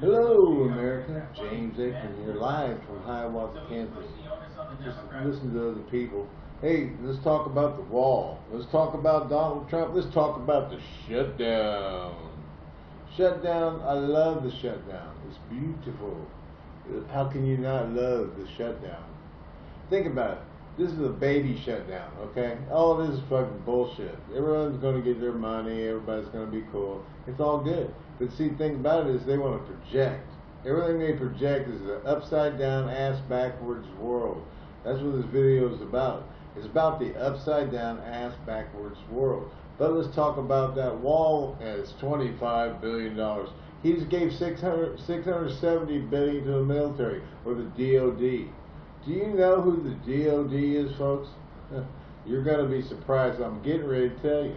Hello, America. James Aikman here, live from Hiawatha Kansas. Just listen to other people. Hey, let's talk about the wall. Let's talk about Donald Trump. Let's talk about the shutdown. Shutdown, I love the shutdown. It's beautiful. How can you not love the shutdown? Think about it. This is a baby shutdown, okay? All this is fucking bullshit. Everyone's going to get their money. Everybody's going to be cool. It's all good. But see, the thing about it is they want to project. Everything they project is an upside down, ass backwards world. That's what this video is about. It's about the upside down, ass backwards world. But let's talk about that wall as $25 billion. He just gave 600, 670 billion to the military or the DOD. Do you know who the DOD is, folks? You're going to be surprised. I'm getting ready to tell you.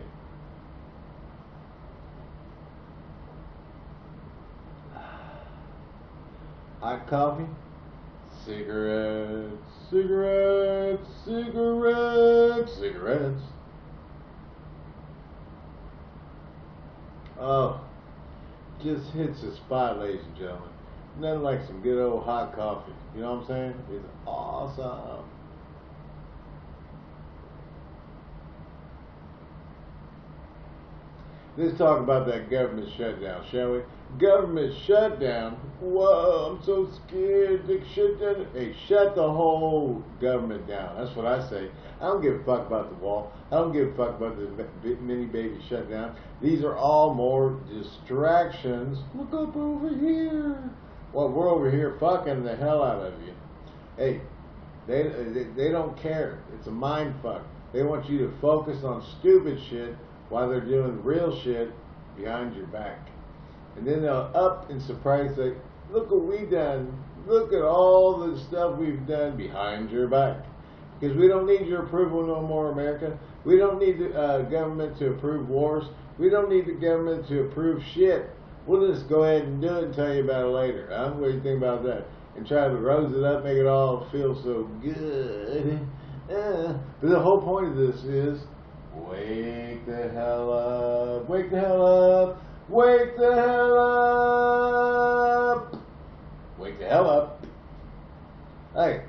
Hot coffee, cigarettes, cigarettes, cigarettes, cigarettes. Oh, just hits the spot, ladies and gentlemen. Nothing like some good old hot coffee. You know what I'm saying? It's awesome. Let's talk about that government shutdown, shall we? Government shutdown? Whoa, I'm so scared. They shut down. Hey, shut the whole government down. That's what I say. I don't give a fuck about the wall. I don't give a fuck about the mini baby shutdown. These are all more distractions. Look up over here. Well, we're over here fucking the hell out of you. Hey, they, they, they don't care. It's a mind fuck. They want you to focus on stupid shit while they're doing real shit behind your back. And then they'll up in surprise say, look what we done. Look at all the stuff we've done behind your back. Because we don't need your approval no more, America. We don't need the uh, government to approve wars. We don't need the government to approve shit. We'll just go ahead and do it and tell you about it later. Huh? What do you think about that? And try to rose it up, make it all feel so good. Uh, but the whole point of this is Wake the hell up. Wake the hell up. Wake the hell up. Wake the hell up. Hey,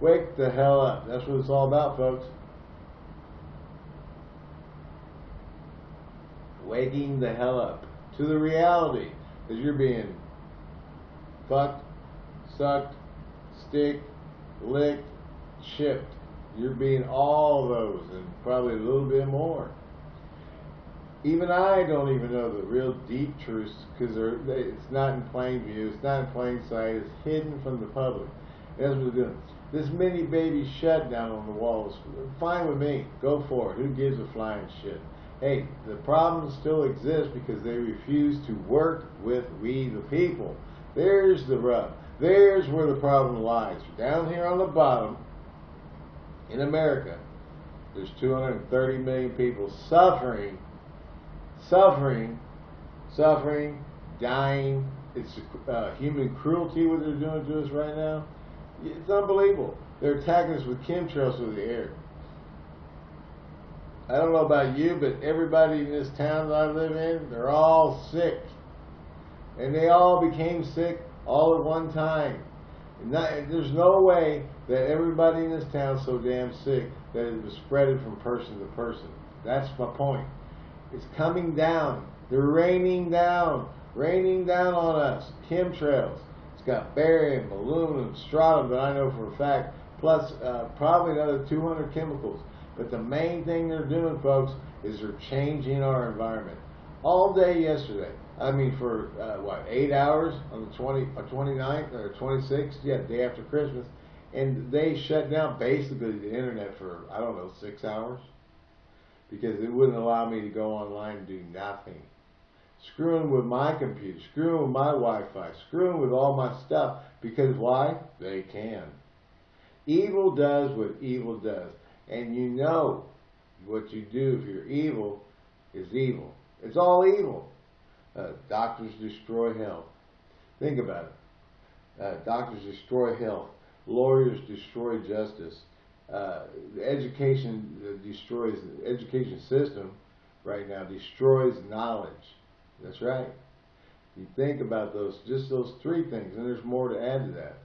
wake the hell up. That's what it's all about, folks. Waking the hell up to the reality that you're being fucked, sucked, stick, licked, chipped. You're being all those and probably a little bit more. Even I don't even know the real deep truths because it's not in plain view, it's not in plain sight, it's hidden from the public. That's what we're doing. This mini baby shutdown on the walls, fine with me. Go for it. Who gives a flying shit? Hey, the problem still exists because they refuse to work with we the people. There's the rub. There's where the problem lies. Down here on the bottom, in America, there's 230 million people suffering, suffering, suffering, dying. It's uh, human cruelty what they're doing to us right now. It's unbelievable. They're attacking us with chemtrails through the air. I don't know about you, but everybody in this town that I live in, they're all sick. And they all became sick all at one time. Not, there's no way that everybody in this town is so damn sick that it was spreaded from person to person. That's my point. It's coming down. They're raining down, raining down on us. Chemtrails. It's got barium, aluminum, strontium, but I know for a fact, plus uh, probably another 200 chemicals. But the main thing they're doing, folks, is they're changing our environment. All day yesterday, I mean, for uh, what eight hours on the 20, uh, 29th or 26th, yeah, day after Christmas, and they shut down basically the internet for I don't know six hours because it wouldn't allow me to go online and do nothing. Screwing with my computer, screwing with my Wi-Fi, screwing with all my stuff because why? They can. Evil does what evil does, and you know what you do if you're evil is evil. It's all evil. Uh, doctors destroy health. Think about it. Uh, doctors destroy health. Lawyers destroy justice. Uh, education destroys the education system right now destroys knowledge. That's right. You think about those, just those three things, and there's more to add to that.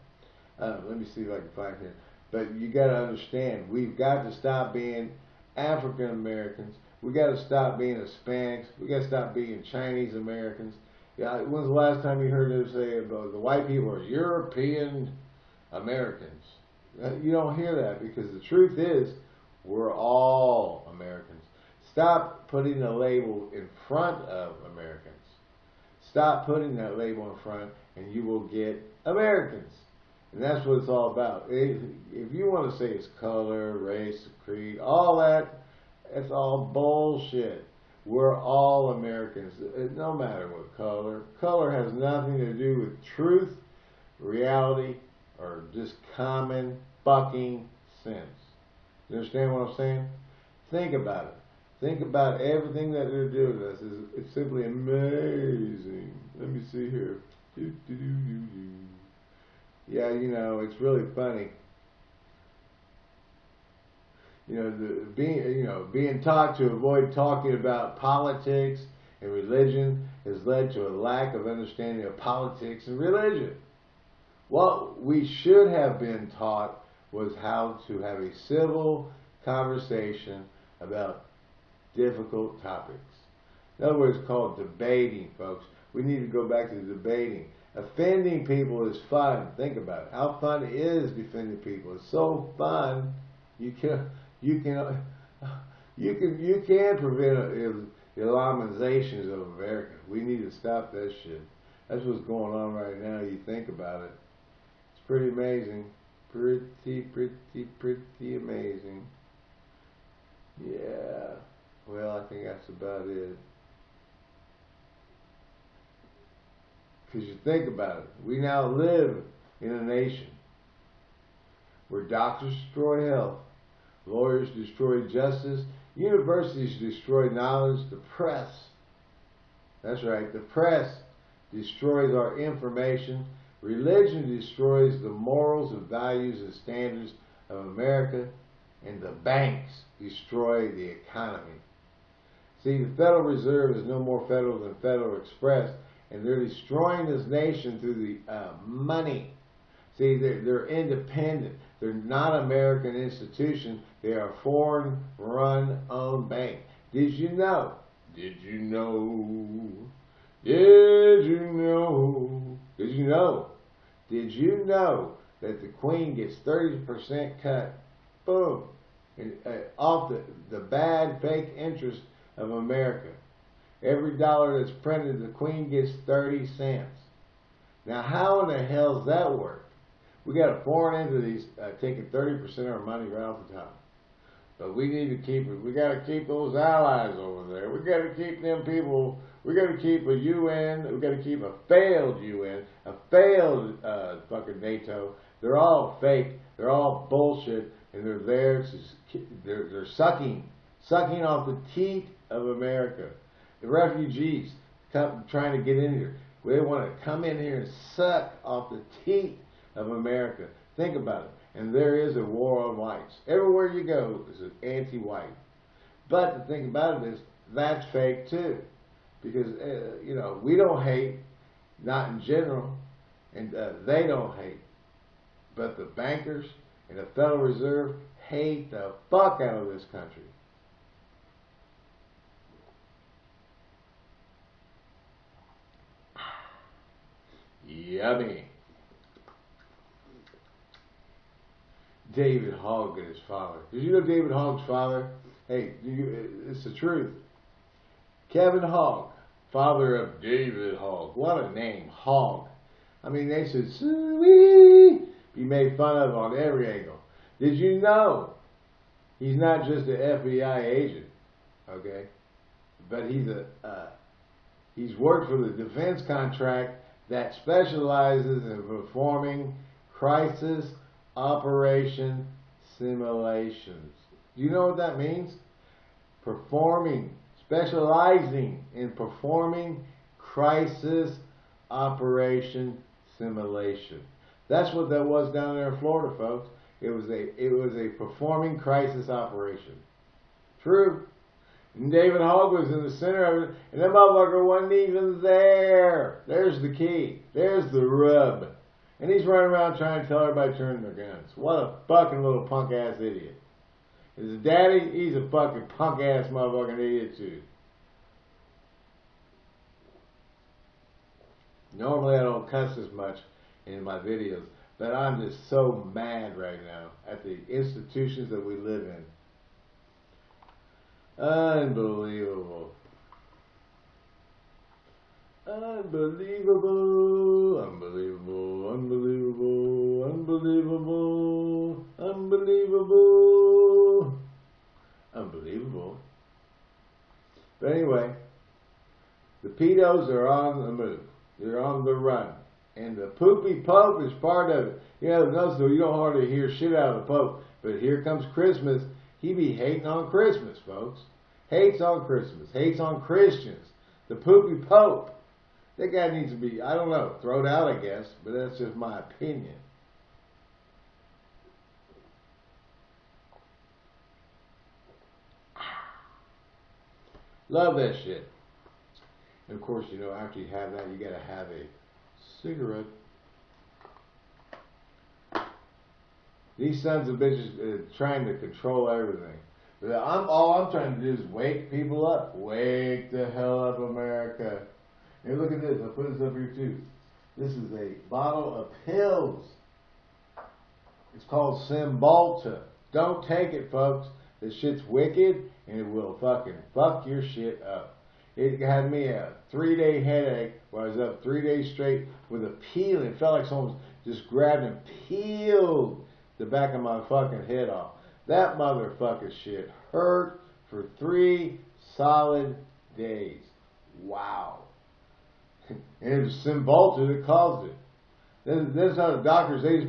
Uh, let me see if I can find here. But you got to understand, we've got to stop being African Americans. We got to stop being Hispanics. We got to stop being Chinese Americans. Yeah, when's the last time you heard them say about the white people are European Americans? Uh, you don't hear that because the truth is, we're all Americans. Stop putting a label in front of Americans. Stop putting that label in front, and you will get Americans. And that's what it's all about. If, if you want to say it's color, race, creed, all that, it's all bullshit. We're all Americans, no matter what color. Color has nothing to do with truth, reality, or just common fucking sense. You understand what I'm saying? Think about it. Think about everything that they're doing to us. It's, it's simply amazing. Let me see here. Do, do, do, yeah, you know, it's really funny. You know, the, being you know being taught to avoid talking about politics and religion has led to a lack of understanding of politics and religion. What we should have been taught was how to have a civil conversation about difficult topics. In other words, called debating, folks. We need to go back to debating. Offending people is fun. Think about it. How fun is defending people. It's so fun. You can you can you can you can prevent Islamizations of America. We need to stop that shit. That's what's going on right now. You think about it. Pretty amazing. Pretty, pretty, pretty amazing. Yeah. Well, I think that's about it. Because you think about it, we now live in a nation where doctors destroy health, lawyers destroy justice, universities destroy knowledge, the press, that's right, the press destroys our information, religion destroys the morals and values and standards of America, and the banks destroy the economy. See, the Federal Reserve is no more federal than Federal Express, and they're destroying this nation through the uh, money. See, they're, they're independent. They're not American institutions. They are foreign-run owned bank. Did you know? Did you know? Did you know? Did you know? Did you know that the Queen gets 30% cut? Boom. And, uh, off the, the bad fake interest of America. Every dollar that's printed, the Queen gets 30 cents. Now, how in the hell does that work? We got a foreign entities uh, taking 30% of our money right off the top. But we need to keep it. We got to keep those allies over there. We got to keep them people. We got to keep a UN. We got to keep a failed UN, a failed uh, fucking NATO. They're all fake. They're all bullshit, and they're there. To, they're they're sucking, sucking off the teat of America the refugees come, trying to get in here. They want to come in here and suck off the teat of America. Think about it. And there is a war on whites. Everywhere you go is an anti-white. But the thing about it is, that's fake too. Because, uh, you know, we don't hate, not in general, and uh, they don't hate. But the bankers and the Federal Reserve hate the fuck out of this country. Yummy. David Hogg and his father. Did you know David Hogg's father? Hey, you, it's the truth. Kevin Hogg, father of David Hogg. What a name, Hogg. I mean, they should be made fun of on every angle. Did you know he's not just an FBI agent, okay? But he's a uh, he's worked for the defense contract that specializes in performing crisis operation simulations. Do you know what that means? Performing, specializing in performing crisis operation simulation. That's what that was down there in Florida, folks. It was a it was a performing crisis operation. True. And David Hogg was in the center of it, and that motherfucker wasn't even there. There's the key. There's the rub. And he's running around trying to tell everybody to turn their guns. What a fucking little punk ass idiot. His daddy, he's a fucking punk ass motherfucking idiot too. Normally I don't cuss as much in my videos, but I'm just so mad right now at the institutions that we live in. Unbelievable. Unbelievable, unbelievable, unbelievable, unbelievable, unbelievable, unbelievable. But anyway, the pedos are on the move. They're on the run. And the poopy pope is part of it. You know, though, you don't hardly hear shit out of the pope. But here comes Christmas. He be hating on Christmas, folks. Hates on Christmas. Hates on Christians. The poopy pope. That guy needs to be, I don't know, thrown out, I guess. But that's just my opinion. Love that shit. And of course, you know, after you have that, you gotta have a cigarette. These sons of bitches are trying to control everything. I'm all I'm trying to do is wake people up. Wake the hell up, America. Hey, look at this. I'll put this up here too. This is a bottle of pills. It's called Cymbalta. Don't take it, folks. This shit's wicked and it will fucking fuck your shit up. It had me a three day headache where I was up three days straight with a peel. It felt like someone just grabbed and peeled the back of my fucking head off. That motherfucking shit hurt for three solid days. Wow. and it was Cymbalta that caused it. This, this is how the doctors, they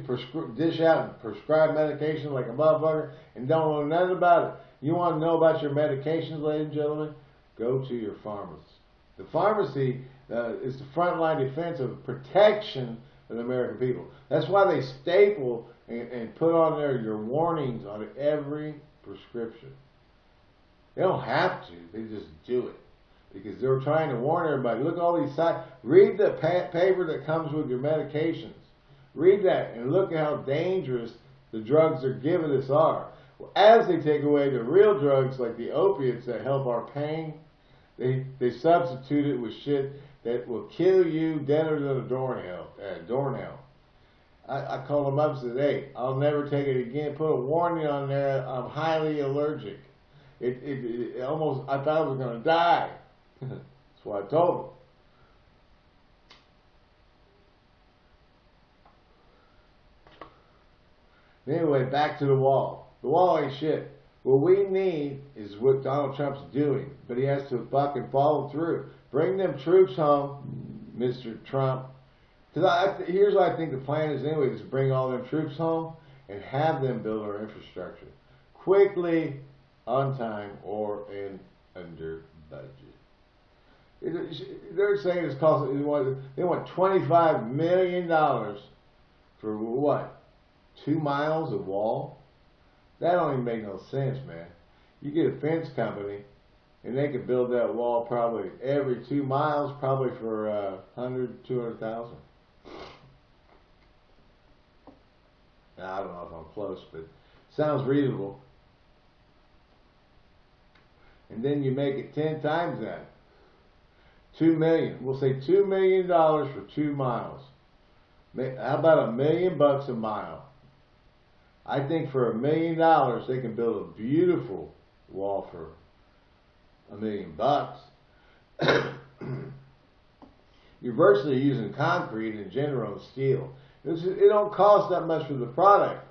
dish out and prescribe medication like a motherfucker and don't know nothing about it. You want to know about your medications, ladies and gentlemen? Go to your pharmacist. The pharmacy uh, is the frontline defense of protection of the American people. That's why they staple and, and put on there your warnings on every prescription. They don't have to. They just do it because they're trying to warn everybody. Look at all these sites. Read the pa- paper that comes with your medications. Read that and look at how dangerous the drugs they're giving us are. As they take away the real drugs like the opiates that help our pain, they they substitute it with shit that will kill you deader than a doornail. Uh, doornail. I, I called them up and said, "Hey, I'll never take it again." Put a warning on there. I'm highly allergic. It it, it almost I thought I was going to die. That's what I told them. Anyway, back to the wall. The wall ain't shit. What we need is what Donald Trump's doing, but he has to fucking follow through. Bring them troops home, Mr. Trump. Because here's what I think the plan is anyway: is bring all them troops home and have them build our infrastructure quickly, on time, or in under budget. they're saying it's cost. They want twenty-five million dollars for what? Two miles of wall. That don't even make no sense, man. You get a fence company, and they could build that wall probably every two miles, probably for uh, 100, 200,000. I don't know if I'm close, but sounds reasonable. And then you make it 10 times that. Two million. We'll say two million dollars for two miles. How about a million bucks a mile? I think for a million dollars they can build a beautiful wall for a million bucks. You're virtually using concrete in general and steel. It's, it don't cost that much for the product.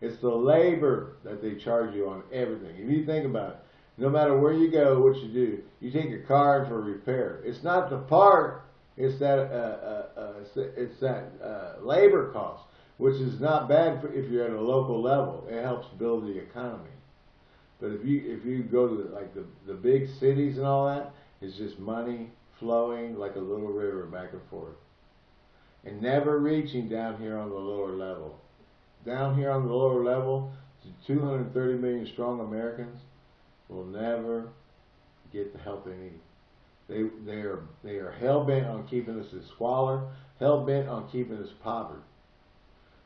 It's the labor that they charge you on everything. If you think about it, no matter where you go, what you do, you take your car in for repair. It's not the part; it's that uh, uh, uh, it's that uh, labor cost which is not bad for, if you're at a local level. It helps build the economy. But if you if you go to like the the big cities and all that, it's just money flowing like a little river back and forth, and never reaching down here on the lower level. Down here on the lower level, the 230 million strong Americans will never get the help they need. They they are they are hell bent on keeping us in squalor, hell bent on keeping us poverty.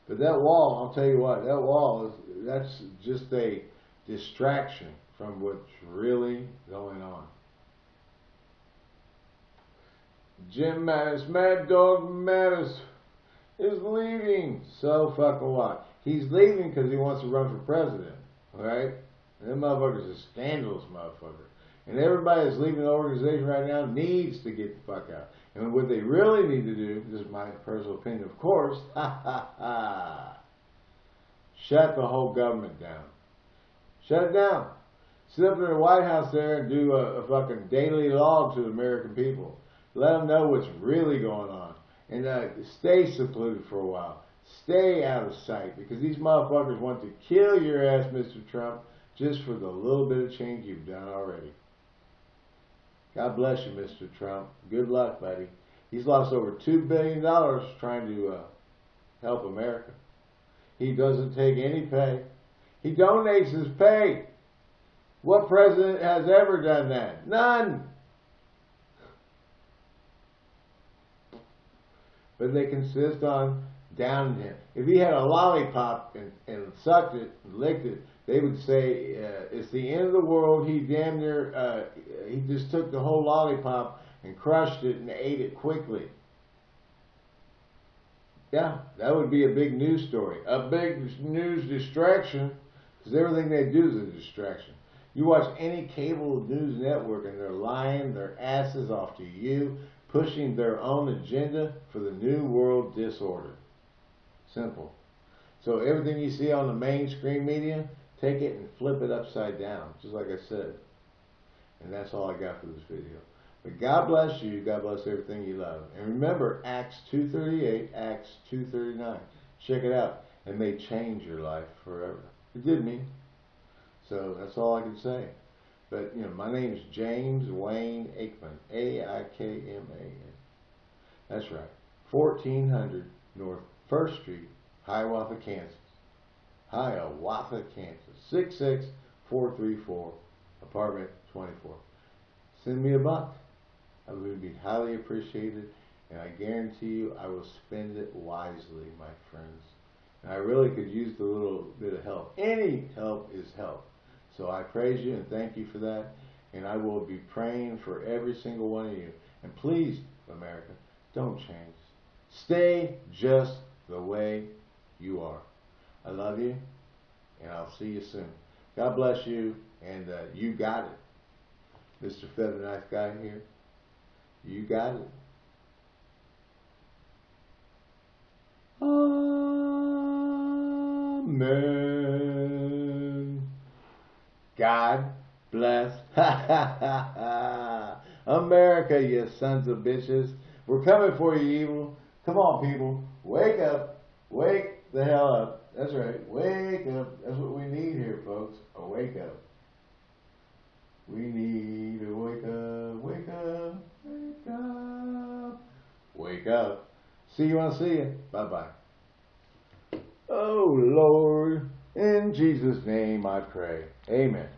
But that wall, I'll tell you what, that wall is that's just a distraction from what's really going on. Jim Mattis, Mad Dog Mattis, is leaving. So fucking what? He's leaving because he wants to run for president, right? And motherfuckers are scandalous motherfucker. And everybody that's leaving the organization right now needs to get the fuck out. And what they really need to do, this is my personal opinion, of course, shut the whole government down. Shut it down. Sit up in the White House there and do a, a fucking daily log to the American people. Let them know what's really going on. And uh, stay secluded for a while. Stay out of sight because these motherfuckers want to kill your ass, Mr. Trump, just for the little bit of change you've done already. God bless you, Mr. Trump. Good luck, buddy. He's lost over $2 billion trying to uh, help America. He doesn't take any pay. He donates his pay. What president has ever done that? None. But they consist on downing him. If he had a lollipop and, and sucked it and licked it, they would say uh, it's the end of the world. He damn near uh, he just took the whole lollipop and crushed it and ate it quickly. Yeah, that would be a big news story, a big news distraction, because everything they do is a distraction. You watch any cable news network and they're lying their asses off to you, pushing their own agenda for the new world disorder. Simple. So everything you see on the mainstream media, Take it and flip it upside down, just like I said. And that's all I got for this video. But God bless you. God bless everything you love. And remember, Acts 2.38, Acts 2.39. Check it out. It may change your life forever. It did me. So that's all I can say. But, you know, my name is James Wayne Aikman. A-I-K-M-A-N. That's right. 1400 North 1st Street, Hiawatha, Kansas. Hiawatha, Kansas. 66434, apartment 24. Send me a buck. I would be highly appreciated, and I guarantee you I will spend it wisely, my friends. And I really could use the little bit of help. Any help is help. So I praise you and thank you for that. And I will be praying for every single one of you. And please, America, don't change. Stay just the way you are. I love you, and I'll see you soon. God bless you, and uh, you got it. Mr. Feather Knife Guy here. You got it. Amen. God bless. America, you sons of bitches. We're coming for you, evil. Come on, people. Wake up. Wake the hell up. That's right. Wake up. That's what we need here, folks. A wake up. We need to wake up, wake up, wake up, wake up. See you on see you. Bye bye. Oh Lord, in Jesus' name I pray. Amen.